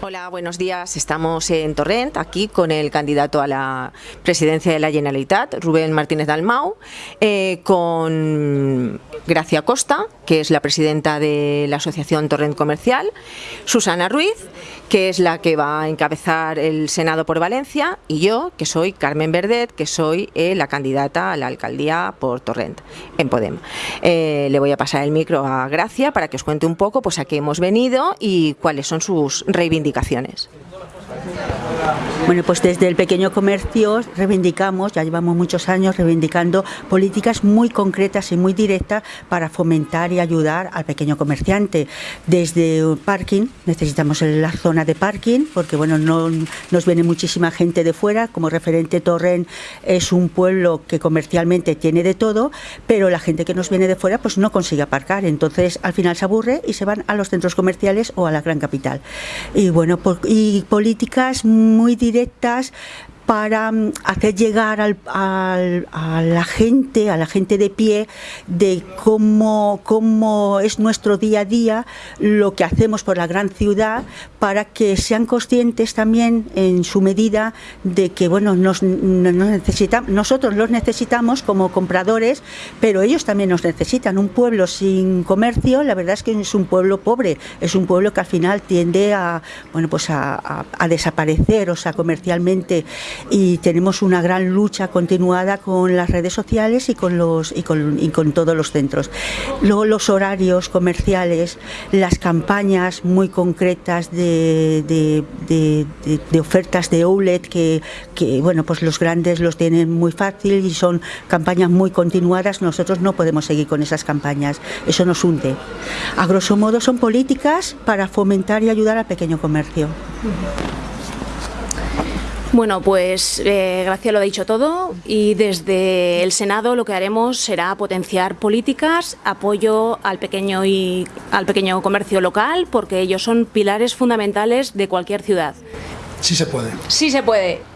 Hola, buenos días. Estamos en Torrent, aquí con el candidato a la presidencia de la Generalitat, Rubén Martínez Dalmau, eh, con Gracia Costa, que es la presidenta de la Asociación Torrent Comercial, Susana Ruiz, que es la que va a encabezar el Senado por Valencia, y yo, que soy Carmen Verdet, que soy eh, la candidata a la alcaldía por Torrent, en Podem. Eh, le voy a pasar el micro a Gracia para que os cuente un poco pues, a qué hemos venido y cuáles son sus reivindicaciones. Bueno, pues desde el pequeño comercio reivindicamos, ya llevamos muchos años reivindicando políticas muy concretas y muy directas para fomentar y ayudar al pequeño comerciante. Desde parking, necesitamos la zona de parking, porque bueno, no nos viene muchísima gente de fuera, como referente Torren es un pueblo que comercialmente tiene de todo, pero la gente que nos viene de fuera pues no consigue aparcar, entonces al final se aburre y se van a los centros comerciales o a la gran capital. Y bueno, y políticas muy directas directas para mm, hacer llegar al, a la gente, a la gente de pie, de cómo, cómo es nuestro día a día, lo que hacemos por la gran ciudad, para que sean conscientes también en su medida de que bueno, nos, necesitamos, nosotros los necesitamos como compradores, pero ellos también nos necesitan. Un pueblo sin comercio, la verdad es que es un pueblo pobre, es un pueblo que al final tiende a, bueno, pues a, desaparecer, o sea, comercialmente y tenemos una gran lucha continuada con las redes sociales y con, los, y con, y con todos los centros. Luego los horarios comerciales, las campañas muy concretas de, de, ofertas de outlet que, que, bueno, pues los grandes los tienen muy fácil y son campañas muy continuadas, nosotros no podemos seguir con esas campañas, eso nos hunde. A grosso modo son políticas para fomentar y ayudar al pequeño comercio. Bueno, pues eh, Gracia lo ha dicho todo y desde el Senado lo que haremos será potenciar políticas, apoyo al pequeño y al pequeño comercio local, porque ellos son pilares fundamentales de cualquier ciudad. Sí se puede. Sí se puede.